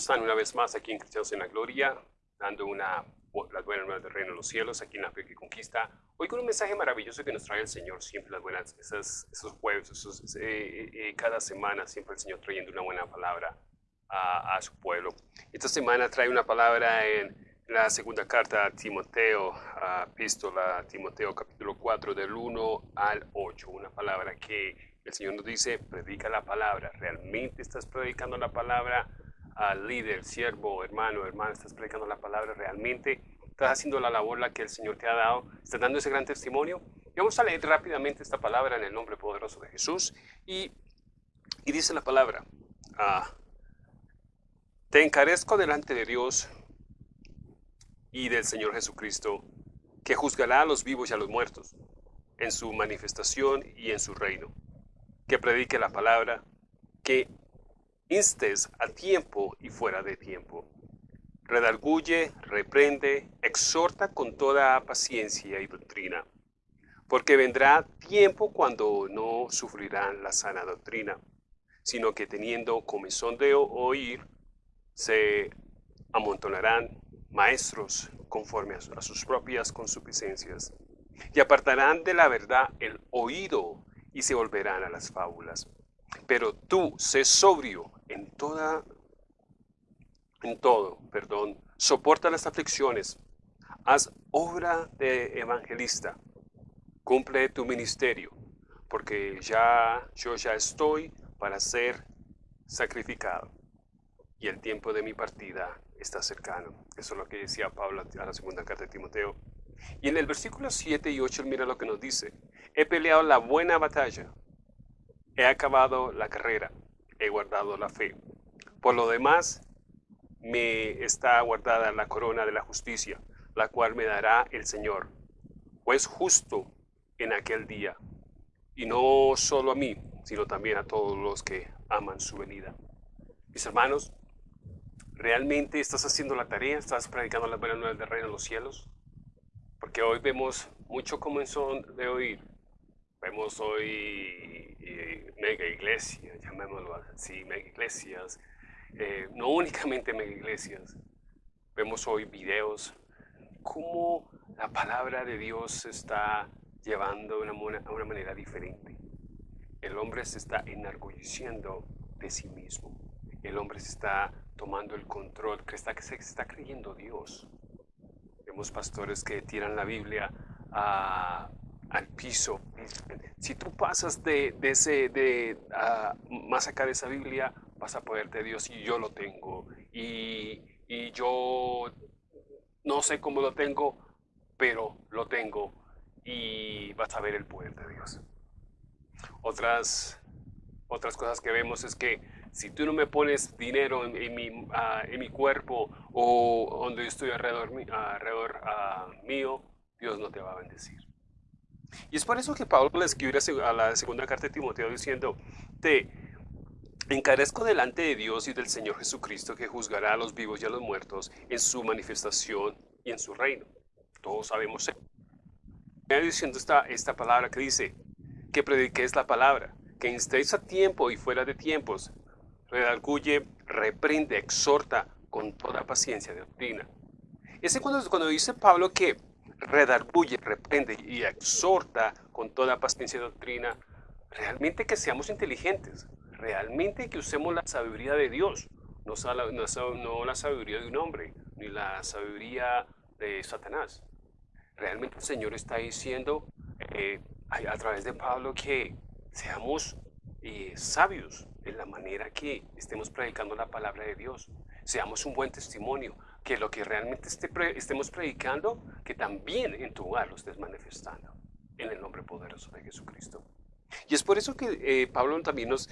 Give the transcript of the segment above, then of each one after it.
están una vez más aquí en Cristianos en la Gloria, dando una, las buenas nuevas del reino de los cielos, aquí en la fe que conquista. Hoy con un mensaje maravilloso que nos trae el Señor, siempre las buenas, esos, esos jueves, esos, eh, eh, eh, cada semana, siempre el Señor trayendo una buena palabra a, a, su pueblo. Esta semana trae una palabra en la segunda carta a Timoteo, epístola a Timoteo capítulo 4 del 1 al 8, una palabra que el Señor nos dice, predica la palabra. ¿Realmente estás predicando la palabra al líder, siervo, hermano, hermana? ¿Estás predicando la palabra realmente? ¿Estás haciendo la labor la que el Señor te ha dado? ¿Estás dando ese gran testimonio? Y vamos a leer rápidamente esta palabra en el nombre poderoso de Jesús. Y, y dice la palabra, ah, te encarezco delante de Dios y del Señor Jesucristo, que juzgará a los vivos y a los muertos en su manifestación y en su reino que predique la palabra, que instes a tiempo y fuera de tiempo. Redarguye, reprende, exhorta con toda paciencia y doctrina, porque vendrá tiempo cuando no sufrirán la sana doctrina, sino que teniendo comezón de oír, se amontonarán maestros conforme a sus propias consuficiencias, y apartarán de la verdad el oído y se volverán a las fábulas. Pero tú sé sobrio toda en todo, perdón, soporta las aflicciones, haz obra de evangelista, cumple tu ministerio, porque ya yo ya estoy para ser sacrificado y el tiempo de mi partida está cercano. Eso es lo que decía Pablo a la segunda carta de Timoteo. Y en el versículo 7 y 8 mira lo que nos dice. He peleado la buena batalla. He acabado la carrera. He guardado la fe. Por lo demás, me está guardada la corona de la justicia, la cual me dará el Señor, pues justo en aquel día. Y no solo a mí, sino también a todos los que aman su venida. Mis hermanos, ¿realmente estás haciendo la tarea? ¿Estás predicando la buena nueva del reino de los cielos? Porque hoy vemos mucho comenzó de oír. Vemos hoy eh, mega iglesias, llamémoslo así, mega iglesias. Eh, no únicamente mega iglesias. Vemos hoy videos. Cómo la palabra de Dios se está llevando de una, manera diferente. El hombre se está enorgulleciendo de sí mismo. El hombre se está tomando el control, que, está, que se está creyendo Dios. Vemos pastores que tiran la Biblia al piso. Si tú pasas de, ese, de más acá de esa Biblia, vas a poder de Dios y yo lo tengo. Y, y yo no sé cómo lo tengo, pero lo tengo y vas a ver el poder de Dios. Otras, otras cosas que vemos es que si tú no me pones dinero en, mi, en mi, cuerpo o donde estoy alrededor, alrededor mío, Dios no te va a bendecir. Y es por eso que Pablo le escribe a la segunda carta de Timoteo diciendo, te encarezco delante de Dios y del Señor Jesucristo que juzgará a los vivos y a los muertos en su manifestación y en su reino. Todos sabemos eso. diciendo esta, esta palabra que dice, que prediquéis la palabra, que instéis a tiempo y fuera de tiempos, redarguye, reprende, exhorta con toda paciencia de doctrina. Ese cuando, cuando dice Pablo que redarguye, reprende y exhorta con toda paciencia de doctrina, realmente que seamos inteligentes, realmente que usemos la sabiduría de Dios, no, la sabiduría de un hombre, ni la sabiduría de Satanás. Realmente el Señor está diciendo eh, a través de Pablo que seamos eh, sabios, en la manera que estemos predicando la palabra de Dios. Seamos un buen testimonio, que lo que realmente estemos predicando, que también en tu hogar lo estés manifestando, en el nombre poderoso de Jesucristo. Y es por eso que eh, Pablo también nos,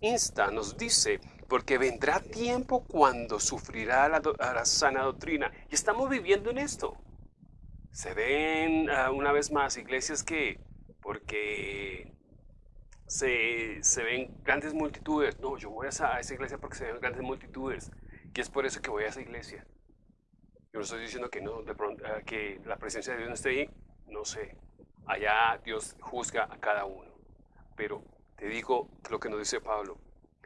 insta, nos dice, porque vendrá tiempo cuando sufrirá la, sana doctrina. Y estamos viviendo en esto. Se ven ah, una vez más iglesias que, porque se, se, ven grandes multitudes. No, yo voy a esa, a esa, iglesia porque se ven grandes multitudes. Y es por eso que voy a esa iglesia. Yo no estoy diciendo que, no, de pronto, ah, que la presencia de Dios no esté ahí. No sé. Allá Dios juzga a cada uno. Pero te digo lo que nos dice Pablo.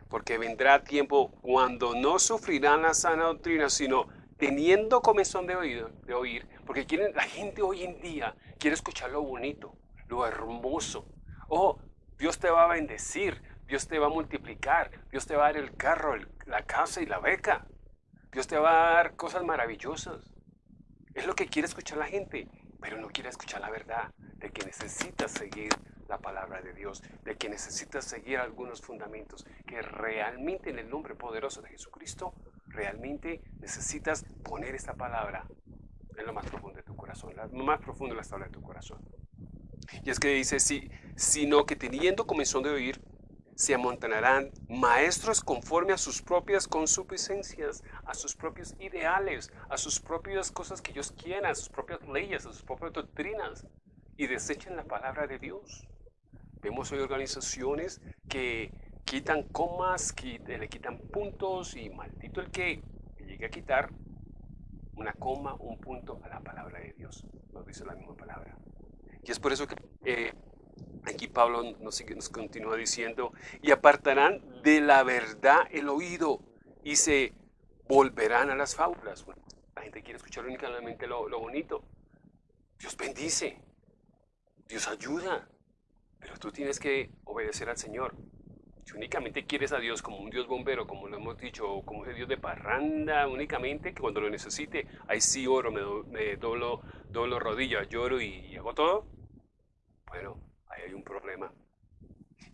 porque vendrá tiempo cuando no sufrirán la sana doctrina, sino teniendo comezón de oír, porque quieren, la gente hoy en día quiere escuchar lo bonito, lo hermoso. Oh, Dios te va a bendecir, Dios te va a multiplicar, Dios te va a dar el carro, la casa y la beca. Dios te va a dar cosas maravillosas. Es lo que quiere escuchar la gente, pero no quiere escuchar la verdad de que necesitas seguir la palabra de Dios, de que necesitas seguir algunos fundamentos, que realmente en el nombre poderoso de Jesucristo, realmente necesitas poner esta palabra en lo más profundo de tu corazón, lo más profundo de la tabla de tu corazón. Y es que dice, sí, sino que teniendo comenzó de oír, se amontonarán maestros conforme a sus propias consuficiencias, a sus propios ideales, a sus propias cosas que ellos quieran, a sus propias leyes, a sus propias doctrinas, y desechen la palabra de Dios. Vemos hoy organizaciones que quitan comas, que le quitan puntos, y maldito el que llegue a quitar una coma, un punto a la palabra de Dios. Nos dice la misma palabra. Y es por eso que eh, aquí Pablo nos, nos continúa diciendo, y apartarán de la verdad el oído y se volverán a las fábulas. la gente quiere escuchar únicamente lo bonito. Dios bendice, Dios ayuda, pero tú tienes que obedecer al Señor. Si únicamente quieres a Dios como un Dios bombero, como lo hemos dicho, como un Dios de parranda, únicamente que cuando lo necesite, ahí sí oro, me, me doblo, doblo rodillas, lloro y hago todo, bueno, ahí hay un problema.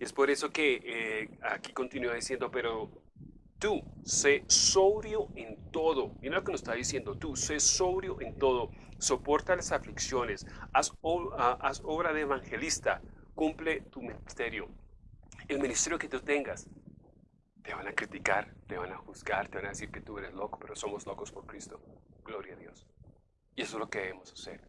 Y es por eso que eh, aquí continúa diciendo, pero tú sé sobrio en todo. Mira lo que nos está diciendo, tú sé sobrio en todo, soporta las aflicciones, haz, haz obra de evangelista, cumple tu ministerio. El ministerio que tú tengas, te van a criticar, te van a juzgar, te van a decir que tú eres loco, pero somos locos por Cristo. Gloria a Dios. Y eso es lo que debemos hacer.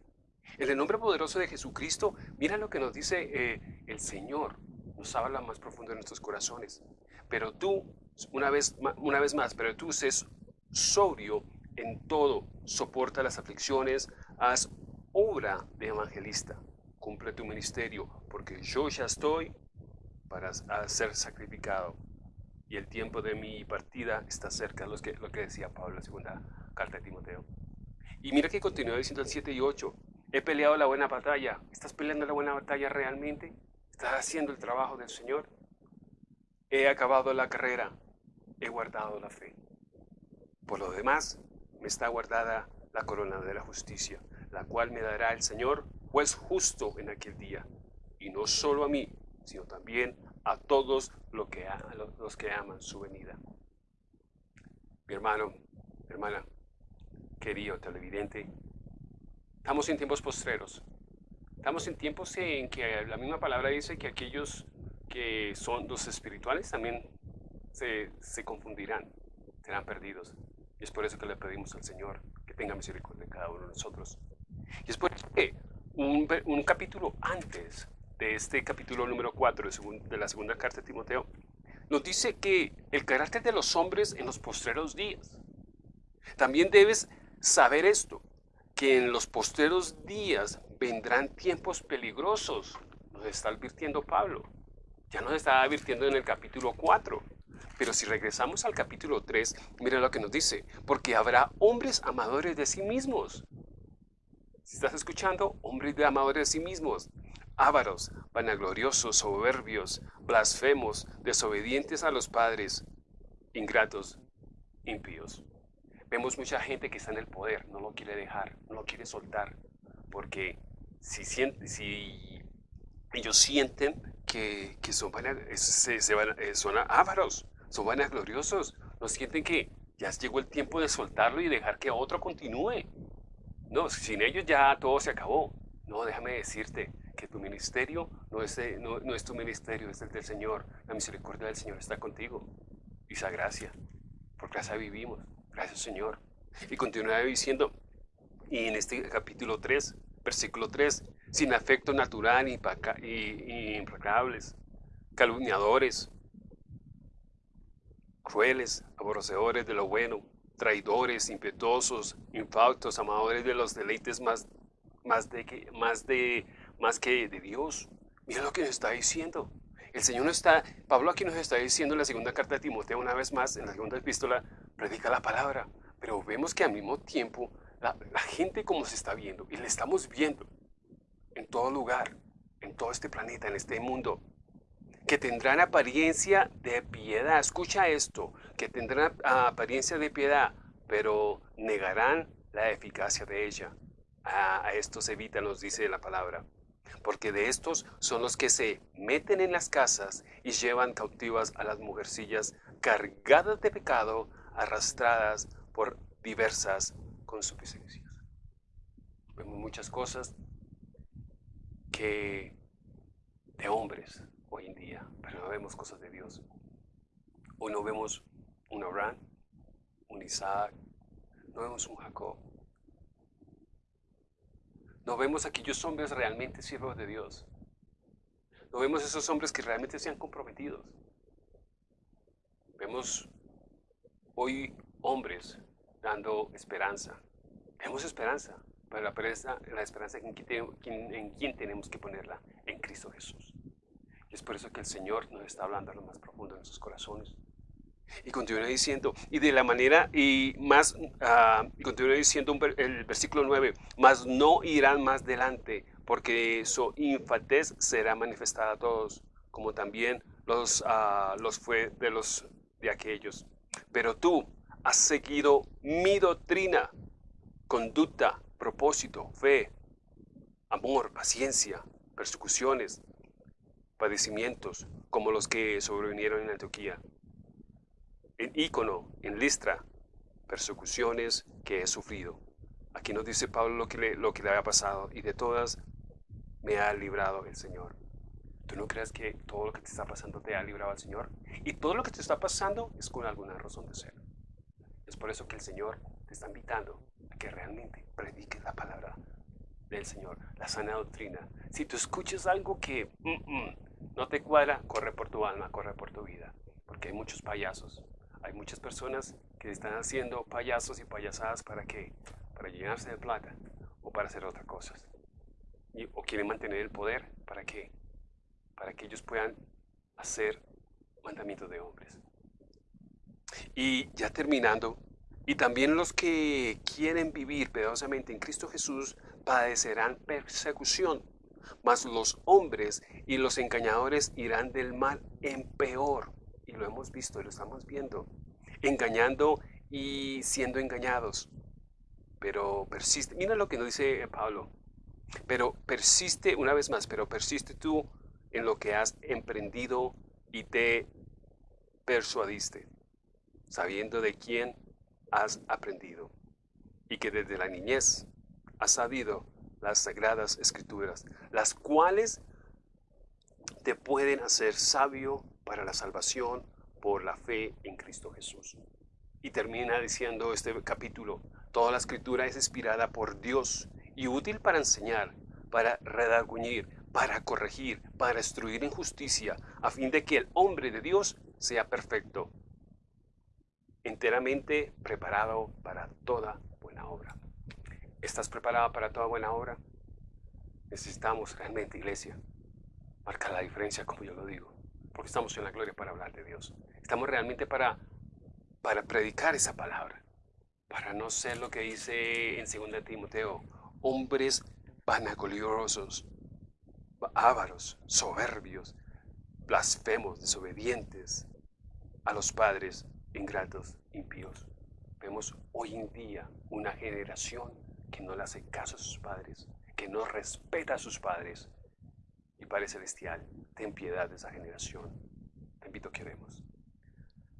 En el nombre poderoso de Jesucristo, mira lo que nos dice eh, el Señor. Nos habla más profundo de nuestros corazones. Pero tú, una vez, una vez más, pero tú seas sobrio en todo, soporta las aflicciones, haz obra de evangelista, cumple tu ministerio, porque yo ya estoy para ser sacrificado y el tiempo de mi partida está cerca, lo que, lo que decía Pablo en la segunda carta de Timoteo. Y mira que continúa diciendo el 7 y 8, He peleado la buena batalla. ¿Estás peleando la buena batalla realmente? ¿Estás haciendo el trabajo del Señor? He acabado la carrera. He guardado la fe. Por lo demás, me está guardada la corona de la justicia, la cual me dará el Señor, juez justo en aquel día. Y no solo a mí, sino también a todos los que, los que aman su venida. Mi hermano, mi hermana, querido televidente, Estamos en tiempos postreros. Estamos en tiempos en que la misma palabra dice que aquellos que son los espirituales también se, se confundirán, serán perdidos. Y es por eso que le pedimos al Señor que tenga misericordia de cada uno de nosotros. Y es por eso que un, capítulo antes de este capítulo número 4 de, de la segunda carta de Timoteo, nos dice que el carácter de los hombres en los postreros días. También debes saber esto, que en los posteros días vendrán tiempos peligrosos, nos está advirtiendo Pablo. Ya nos está advirtiendo en el capítulo 4. Pero si regresamos al capítulo 3, mira lo que nos dice, porque habrá hombres amadores de sí mismos. Estás escuchando, hombres amadores de sí mismos, ávaros, vanagloriosos, soberbios, blasfemos, desobedientes a los padres, ingratos, impíos. Vemos mucha gente que está en el poder, no lo quiere dejar, no lo quiere soltar, porque si, ellos sienten que, que son, se, se van, eh, son ávaros, son vanagloriosos, no sienten que ya llegó el tiempo de soltarlo y dejar que otro continúe. No, sin ellos ya todo se acabó. No, déjame decirte que tu ministerio no es, es tu ministerio, es el del Señor. La misericordia del Señor está contigo. Y esa gracia, por gracia vivimos. Gracias Señor. Y continúa diciendo, y en este capítulo 3, versículo 3, sin afecto natural y implacables, calumniadores, crueles, aborrecedores de lo bueno, traidores, impetuosos, infautos, amadores de los deleites más, más, de, que, más, de, más que de Dios. Mira lo que nos está diciendo, El Señor no está, Pablo aquí nos está diciendo en la segunda carta de Timoteo, una vez más, en la segunda epístola, predica la palabra. Pero vemos que al mismo tiempo la, la gente como se está viendo, y le estamos viendo en todo lugar, en todo este planeta, en este mundo, que tendrán apariencia de piedad. Escucha esto, que tendrán apariencia de piedad, pero negarán la eficacia de ella. a estos evita, nos dice la palabra. Porque de estos son los que se meten en las casas y llevan cautivas a las mujercillas cargadas de pecado, arrastradas por diversas consuficiencias. Vemos muchas cosas que de hombres hoy en día, pero no vemos cosas de Dios. Hoy no vemos un Abraham, un Isaac, no vemos un Jacob. No vemos aquellos hombres realmente siervos de Dios. No vemos esos hombres que realmente sean comprometidos. Vemos hoy hombres dando esperanza. Vemos esperanza, pero la, la esperanza en en quien tenemos que ponerla, en Cristo Jesús. Y es por eso que el Señor nos está hablando a lo más profundo de nuestros corazones. Y continúa diciendo, y de la manera, y más, uh, continúa diciendo el versículo 9, mas no irán más delante, porque su infatez será manifestada a todos, como también los, uh, los fue de los de aquellos. Pero tú has seguido mi doctrina, conducta, propósito, fe, amor, paciencia, persecuciones, padecimientos como los que sobrevinieron en Antioquía. En Ícono, en Listra, persecuciones que he sufrido. Aquí nos dice Pablo lo que, le, lo que le había pasado y de todas me ha librado el Señor. ¿Tú no crees que todo lo que te está pasando te ha librado el Señor? Y todo lo que te está pasando es con alguna razón de ser. Es por eso que el Señor te está invitando a que realmente prediques la palabra del Señor, la sana doctrina. Si tú escuchas algo que mm, mm, no te cuadra, corre por tu alma, corre por tu vida, porque hay muchos payasos. Hay muchas personas que están haciendo payasos y payasadas para qué? Para llenarse de plata o para hacer otras cosas. O quieren mantener el poder, ¿para qué? Para que ellos puedan hacer mandamientos de hombres. Y ya terminando, y también los que quieren vivir pedosamente en Cristo Jesús padecerán persecución mas los hombres y los engañadores irán del mal en peor. Y lo hemos visto y lo estamos viendo. Engañando y siendo engañados. Pero persiste. Mira lo que nos dice Pablo. Pero persiste, una vez más, pero persiste tú en lo que has emprendido y te persuadiste, sabiendo de quién has aprendido y que desde la niñez has sabido las sagradas escrituras, las cuales te pueden hacer sabio para la salvación por la fe en Cristo Jesús. Y termina diciendo este capítulo, toda la escritura es inspirada por Dios y útil para enseñar, para redarguñir, para corregir, para instruir en justicia, a fin de que el hombre de Dios sea perfecto, enteramente preparado para toda buena obra. ¿Estás preparada para toda buena obra? Necesitamos realmente, iglesia, marcar la diferencia, como yo lo digo, porque estamos en la gloria para hablar de Dios. Estamos realmente para, para predicar esa palabra, para no ser lo que dice en 2 Timoteo, hombres vanagloriosos, ávaros, soberbios, blasfemos, desobedientes a los padres, ingratos, impíos. Vemos hoy en día una generación que no le hace caso a sus padres, que no respeta a sus padres. Y Padre Celestial, ten piedad de esa generación. Te invito a que oremos.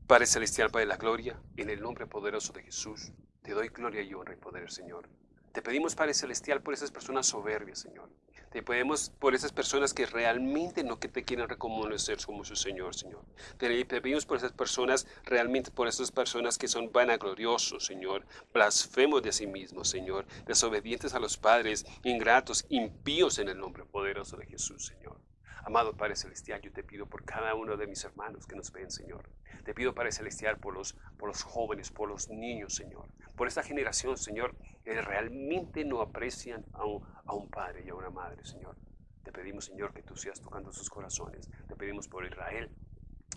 Padre Celestial, Padre de la Gloria, en el nombre poderoso de Jesús, te doy gloria y honra y poder, Señor. Te pedimos, Padre Celestial, por esas personas soberbias, Señor. Te pedimos por esas personas que realmente no que te quieren reconocer como su Señor, Señor. Te pedimos por esas personas, realmente por esas personas que son vanagloriosos, Señor, blasfemos de sí mismos, Señor, desobedientes a los padres, ingratos, impíos en el nombre poderoso de Jesús, Señor. Amado Padre Celestial, yo te pido por cada uno de mis hermanos que nos ven, Señor. Te pido, Padre Celestial, por los, por los jóvenes, por los niños, Señor. Por esta generación, Señor, que realmente no aprecian a un, a un padre y a una madre, Señor. Te pedimos, Señor, que tú seas tocando sus corazones. Te pedimos por Israel,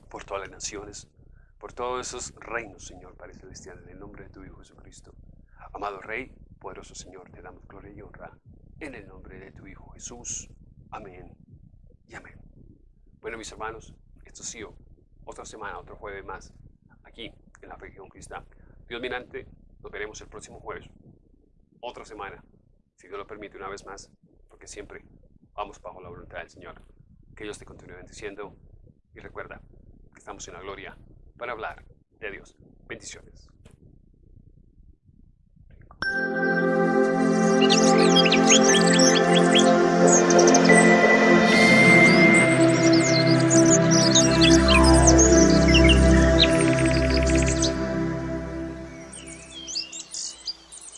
por todas las naciones, por todos esos reinos, Señor Padre Celestial, en el nombre de tu Hijo Jesucristo. Amado Rey, poderoso Señor, te damos gloria y honra en el nombre de tu Hijo Jesús. Amén y amén. Bueno, mis hermanos, esto ha sido otra semana, otro jueves más, aquí en la que Conquista. Dios mirante, nos veremos el próximo jueves. Otra semana, si Dios lo permite una vez más, porque siempre vamos bajo la voluntad del Señor. Que Dios te continúe bendiciendo y recuerda que estamos en la gloria para hablar de Dios. Bendiciones.